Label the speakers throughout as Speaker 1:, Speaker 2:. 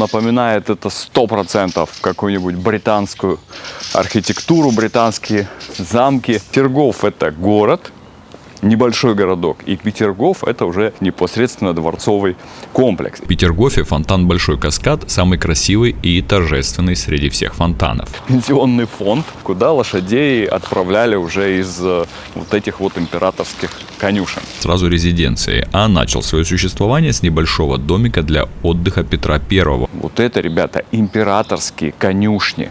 Speaker 1: напоминает это 100% какую-нибудь британскую архитектуру, британские замки. Тергов это город, небольшой городок. И Петергоф это уже непосредственно дворцовый комплекс.
Speaker 2: В Петергофе фонтан Большой Каскад самый красивый и торжественный среди всех фонтанов.
Speaker 1: Пенсионный фонд, куда лошадей отправляли уже из э, вот этих вот императорских конюшен.
Speaker 2: Сразу резиденции, а начал свое существование с небольшого домика для отдыха Петра Первого.
Speaker 1: Вот это, ребята, императорские конюшни.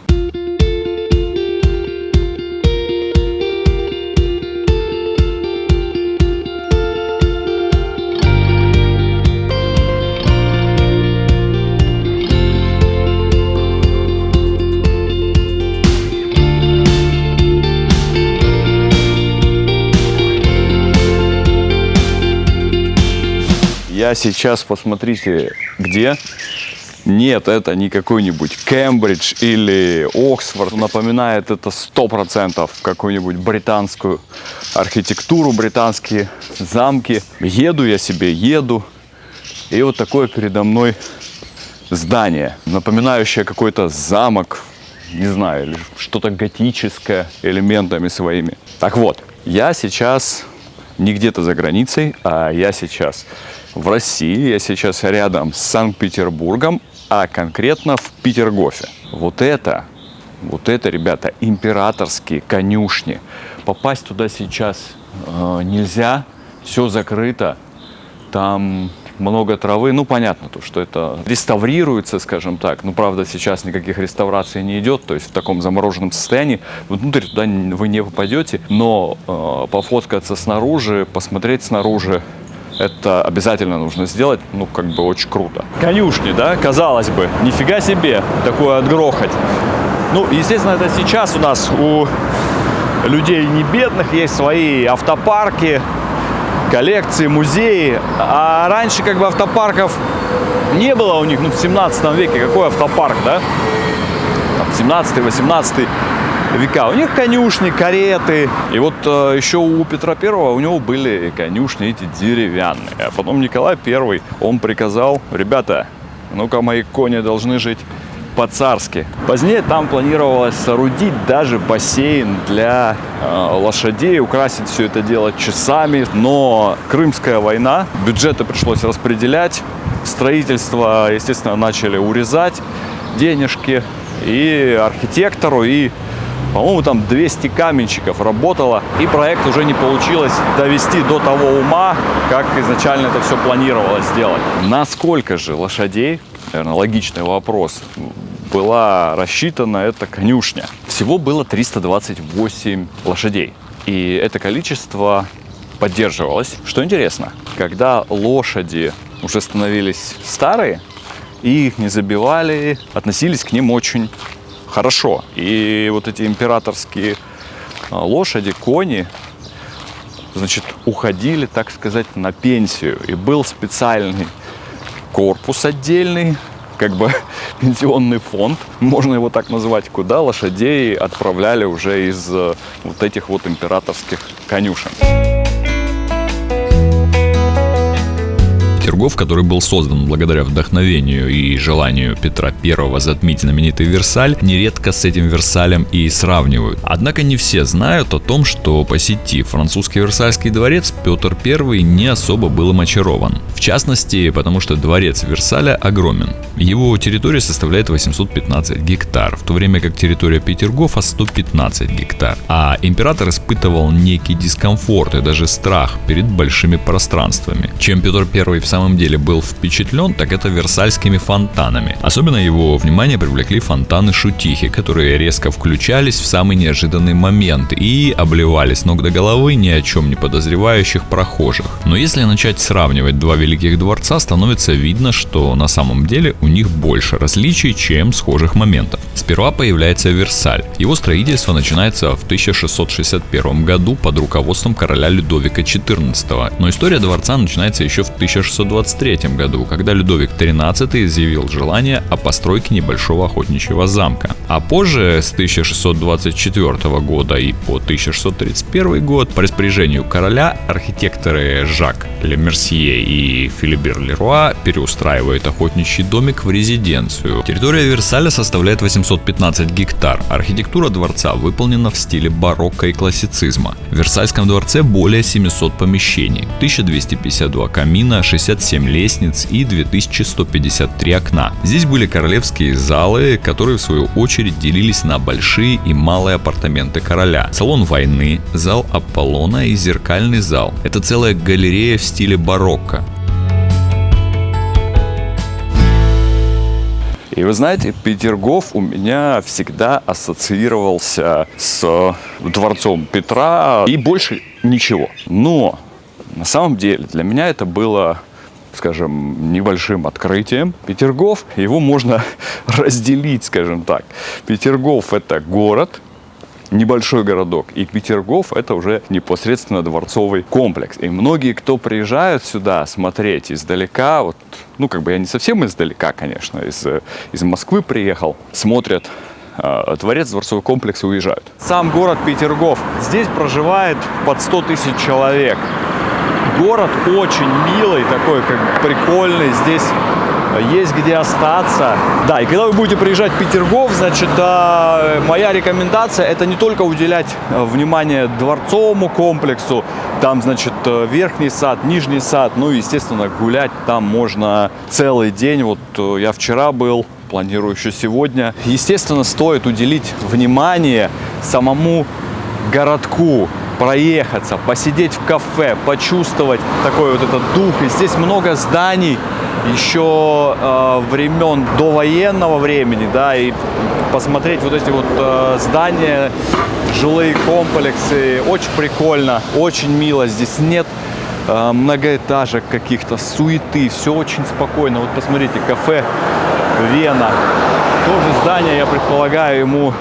Speaker 1: Я сейчас, посмотрите, где? Нет, это не какой-нибудь Кембридж или Оксфорд. Напоминает это 100% какую-нибудь британскую архитектуру, британские замки. Еду я себе, еду. И вот такое передо мной здание, напоминающее какой-то замок, не знаю, или что-то готическое элементами своими. Так вот, я сейчас не где-то за границей, а я сейчас в России, я сейчас рядом с Санкт-Петербургом, а конкретно в Петергофе. Вот это, вот это, ребята, императорские конюшни. Попасть туда сейчас э, нельзя, все закрыто. Там много травы. Ну, понятно, то, что это реставрируется, скажем так. Ну, правда, сейчас никаких реставраций не идет, то есть в таком замороженном состоянии. Внутрь туда вы не попадете, но э, пофоткаться снаружи, посмотреть снаружи, это обязательно нужно сделать, ну, как бы очень круто. Конюшни, да, казалось бы, нифига себе такое отгрохать. Ну, естественно, это сейчас у нас у людей не бедных есть свои автопарки, коллекции, музеи. А раньше как бы автопарков не было у них, ну, в 17 веке. Какой автопарк, да? 17-18 века. У них конюшни, кареты. И вот э, еще у Петра Первого у него были конюшни эти деревянные. А потом Николай Первый, он приказал, ребята, ну-ка мои кони должны жить по-царски. Позднее там планировалось соорудить даже бассейн для э, лошадей, украсить все это дело часами. Но Крымская война, бюджеты пришлось распределять, строительство, естественно, начали урезать денежки и архитектору, и по-моему, там 200 каменщиков работало, и проект уже не получилось довести до того ума, как изначально это все планировалось сделать. Насколько же лошадей, наверное, логичный вопрос, была рассчитана эта конюшня? Всего было 328 лошадей, и это количество поддерживалось. Что интересно, когда лошади уже становились старые, и их не забивали, относились к ним очень хорошо. И вот эти императорские а, лошади, кони, значит, уходили, так сказать, на пенсию. И был специальный корпус отдельный, как бы пенсионный фонд, можно его так назвать, куда лошадей отправляли уже из э, вот этих вот императорских конюшен.
Speaker 2: Петергоф, который был создан благодаря вдохновению и желанию Петра I затмить знаменитый Версаль, нередко с этим Версалем и сравнивают. Однако не все знают о том, что посетив французский Версальский дворец, Петр I не особо был им очарован. В частности, потому что дворец Версаля огромен. Его территория составляет 815 гектар, в то время как территория Петергофа 115 гектар. А император испытывал некий дискомфорт и даже страх перед большими пространствами. Чем Петр I в самом самом деле был впечатлен, так это версальскими фонтанами. Особенно его внимание привлекли фонтаны Шутихи, которые резко включались в самый неожиданный момент и обливали с ног до головы ни о чем не подозревающих прохожих. Но если начать сравнивать два великих дворца, становится видно, что на самом деле у них больше различий, чем схожих моментов. Сперва появляется Версаль. Его строительство начинается в 1661 году под руководством короля Людовика XIV, но история дворца начинается еще в 1600 1623 году, когда Людовик XIII изъявил желание о постройке небольшого охотничьего замка. А позже, с 1624 года и по 1631 год, по распоряжению короля, архитекторы Жак Лемерсье и Филибер Леруа переустраивают охотничий домик в резиденцию. Территория Версаля составляет 815 гектар. Архитектура дворца выполнена в стиле барокко и классицизма. В Версальском дворце более 700 помещений, 1252 камина, 67 лестниц и 2153 окна. Здесь были королевские залы, которые в свою очередь делились на большие и малые апартаменты короля. Салон войны, зал Аполлона и зеркальный зал. Это целая галерея в стиле барокко.
Speaker 1: И вы знаете, Петергоф у меня всегда ассоциировался с дворцом Петра и больше ничего. Но на самом деле для меня это было скажем, небольшим открытием. Петергоф, его можно разделить, скажем так. Петергоф – это город, небольшой городок. И Петергоф это уже непосредственно дворцовый комплекс. И многие, кто приезжают сюда смотреть издалека, вот, ну как бы я не совсем издалека, конечно, из, из Москвы приехал, смотрят э, дворец, дворцовый комплекс и уезжают. Сам город Петергоф, здесь проживает под 100 тысяч человек. Город очень милый, такой как прикольный. Здесь есть где остаться. Да, и когда вы будете приезжать в Петергоф, значит, а, моя рекомендация это не только уделять э, внимание дворцовому комплексу, там, значит, э, верхний сад, нижний сад, ну, естественно, гулять там можно целый день. Вот э, я вчера был, планирую еще сегодня. Естественно, стоит уделить внимание самому городку, проехаться, посидеть в кафе, почувствовать такой вот этот дух. И здесь много зданий, еще э, времен довоенного времени, да, и посмотреть вот эти вот э, здания, жилые комплексы, очень прикольно, очень мило, здесь нет э, многоэтажек каких-то, суеты, все очень спокойно. Вот посмотрите, кафе Вена, тоже здание, я предполагаю, ему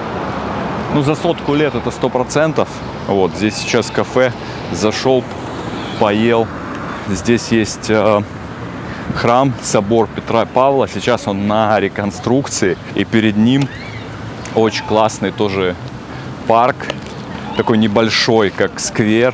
Speaker 1: ну, за сотку лет это сто процентов. Вот, здесь сейчас кафе, зашел, поел. Здесь есть э, храм, собор Петра и Павла. Сейчас он на реконструкции. И перед ним очень классный тоже парк. Такой небольшой, как сквер.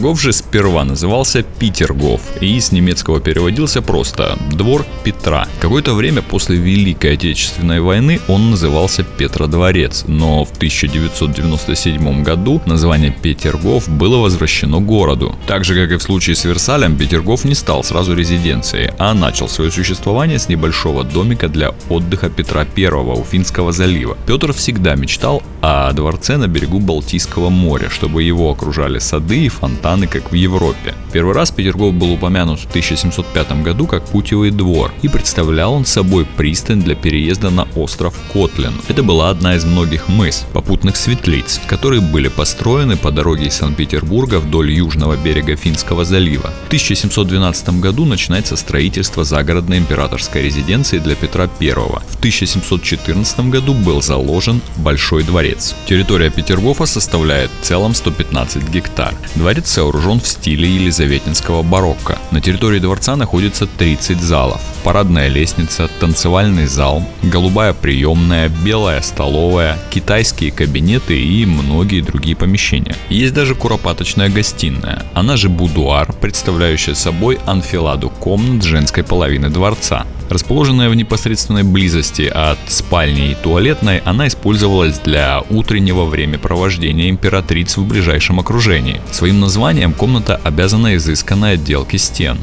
Speaker 2: Петергоф же сперва назывался Питергоф и с немецкого переводился просто «двор Петра». Какое-то время после Великой Отечественной войны он назывался Петродворец, но в 1997 году название Петергоф было возвращено городу. Так же, как и в случае с Версалем, Петергоф не стал сразу резиденцией, а начал свое существование с небольшого домика для отдыха Петра I у Финского залива. Петр всегда мечтал о дворце на берегу Балтийского моря, чтобы его окружали сады и фонтаны фонтаны, как в Европе. Первый раз Петергоф был упомянут в 1705 году как путевый двор, и представлял он собой пристань для переезда на остров Котлин. Это была одна из многих мыс, попутных светлиц, которые были построены по дороге из Санкт-Петербурга вдоль южного берега Финского залива. В 1712 году начинается строительство загородной императорской резиденции для Петра I. В 1714 году был заложен Большой дворец. Территория Петергофа составляет в целом 115 гектар. Дворец сооружен в стиле елизаветинского барокко. На территории дворца находится 30 залов. Парадная лестница, танцевальный зал, голубая приемная, белая столовая, китайские кабинеты и многие другие помещения. Есть даже куропаточная гостиная, она же будуар, представляющая собой анфиладу комнат женской половины дворца. Расположенная в непосредственной близости от спальни и туалетной, она использовалась для утреннего времяпровождения императриц в ближайшем окружении. Своим названием комната обязана изысканной отделке стен.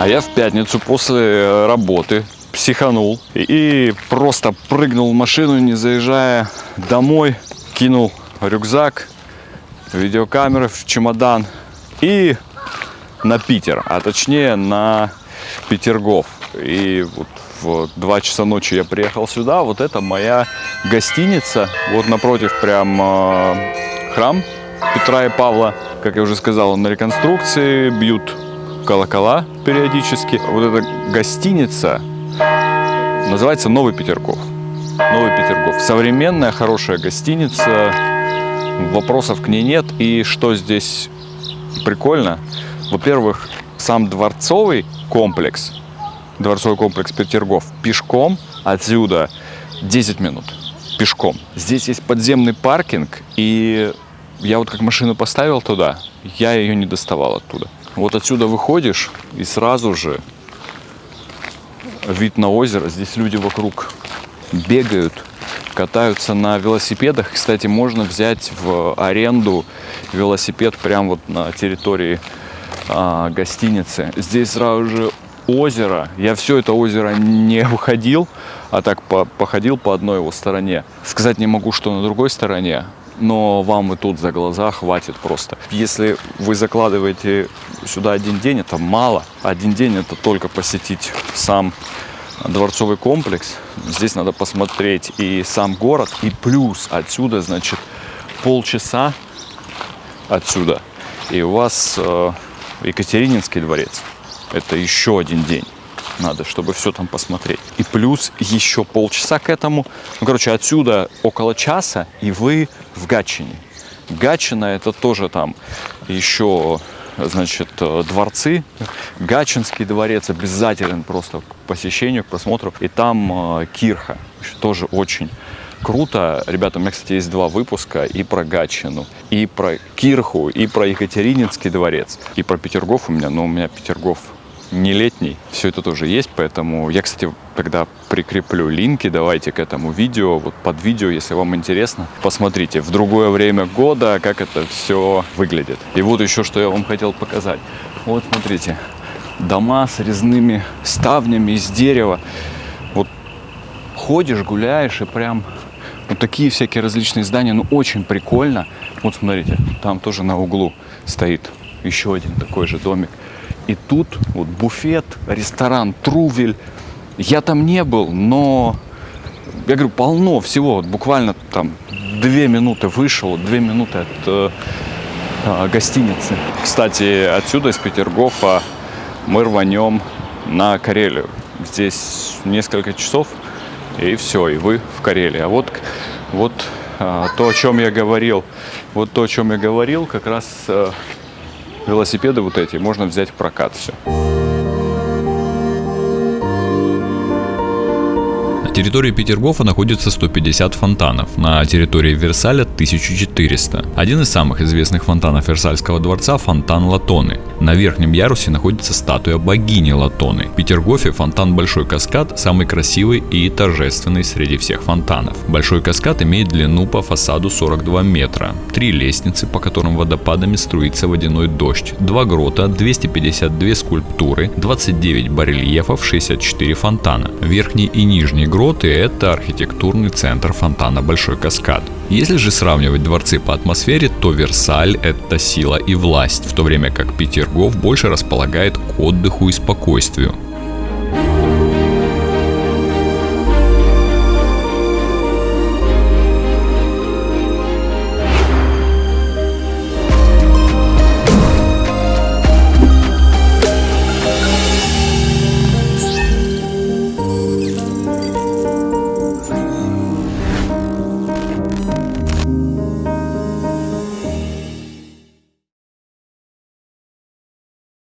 Speaker 1: А я в пятницу после работы психанул и просто прыгнул в машину, не заезжая домой, кинул рюкзак, видеокамеры в чемодан и на Питер, а точнее на Петергоф. И вот в 2 часа ночи я приехал сюда. Вот это моя гостиница. Вот напротив прям э, храм Петра и Павла. Как я уже сказал, на реконструкции бьют колокола периодически. Вот эта гостиница называется Новый Петергоф. Новый Петергоф. Современная, хорошая гостиница. Вопросов к ней нет. И что здесь прикольно? Во-первых, сам дворцовый комплекс, дворцовый комплекс Петергоф, пешком отсюда 10 минут. Пешком. Здесь есть подземный паркинг, и я вот как машину поставил туда, я ее не доставал оттуда. Вот отсюда выходишь, и сразу же вид на озеро. Здесь люди вокруг бегают, катаются на велосипедах. Кстати, можно взять в аренду велосипед прямо вот на территории а, гостиницы. Здесь сразу же озеро. Я все это озеро не выходил, а так по походил по одной его стороне. Сказать не могу, что на другой стороне, но вам и тут за глаза хватит просто. Если вы закладываете сюда один день, это мало. Один день это только посетить сам дворцовый комплекс. Здесь надо посмотреть и сам город, и плюс отсюда, значит, полчаса отсюда. И у вас э, Екатерининский дворец. Это еще один день надо, чтобы все там посмотреть. И плюс еще полчаса к этому. Ну, короче, отсюда около часа, и вы в Гатчине. Гатчина это тоже там еще, значит, дворцы. Гатчинский дворец обязателен просто к посещению, к просмотру. И там э, Кирха, тоже очень круто. Ребята, у меня, кстати, есть два выпуска и про Гатчину, и про Кирху, и про Екатерининский дворец, и про Петергоф у меня. Но у меня Петергоф не летний, все это тоже есть, поэтому я, кстати, когда прикреплю линки, давайте к этому видео, вот под видео, если вам интересно, посмотрите в другое время года, как это все выглядит. И вот еще, что я вам хотел показать. Вот, смотрите, дома с резными ставнями из дерева. Вот ходишь, гуляешь и прям вот такие всякие различные здания, ну очень прикольно. Вот смотрите, там тоже на углу стоит еще один такой же домик. И тут вот буфет, ресторан Трувель. Я там не был, но я говорю, полно всего. Вот буквально там две минуты вышел, две минуты от э, э, гостиницы. Кстати, отсюда из Петергофа мы рванем на Карелию. Здесь несколько часов, и все, и вы в Карелии. А вот, вот э, то, о чем я говорил, вот то, о чем я говорил, как раз э, велосипеды вот эти можно взять в прокат все.
Speaker 2: территории Петергофа находится 150 фонтанов, на территории Версаля 1400. Один из самых известных фонтанов Версальского дворца – фонтан Латоны. На верхнем ярусе находится статуя богини Латоны. В Петергофе фонтан Большой Каскад самый красивый и торжественный среди всех фонтанов. Большой Каскад имеет длину по фасаду 42 метра, три лестницы, по которым водопадами струится водяной дождь, два грота, 252 скульптуры, 29 барельефов, 64 фонтана. Верхний и нижний грот Широты – это архитектурный центр фонтана Большой Каскад. Если же сравнивать дворцы по атмосфере, то Версаль – это сила и власть, в то время как Петергоф больше располагает к отдыху и спокойствию.